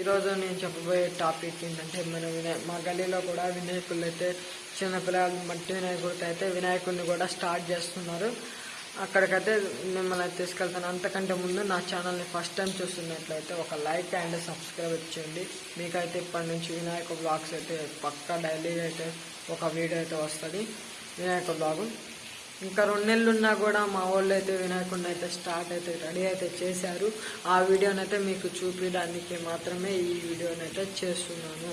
ఈరోజు నేను చెప్పబోయే టాపిక్ ఏంటంటే మన వినాయ మా గల్లీలో కూడా వినాయకులు అయితే చిన్న పిల్లలు మట్టి వినాయకుడితో అయితే వినాయకుడిని కూడా స్టార్ట్ చేస్తున్నారు. అక్కడికైతే మిమ్మల్ని తీసుకెళ్తాను. అంతకంటే ముందు నా ఛానల్ని ఫస్ట్ టైం చూస్తున్నట్లయితే ఒక లైక్ అండ్ సబ్స్క్రైబ్ ఇచ్చేయండి మీకైతే ఇప్పటి నుంచి వినాయక బ్లాగ్స్ అయితే పక్కా డైలీ అయితే ఒక వీడియో అయితే వస్తుంది. వినాయక బ్లాగు. ఇంకా రెండు నెలలు ఉన్నా కూడా మా వాళ్ళు అయితే వినాయకుండా అయితే స్టార్ట్ అయితే రెడీ అయితే చేశారు. ఆ వీడియోనైతే మీకు చూపించడానికి మాత్రమే ఈ వీడియోనైతే చేస్తున్నాను.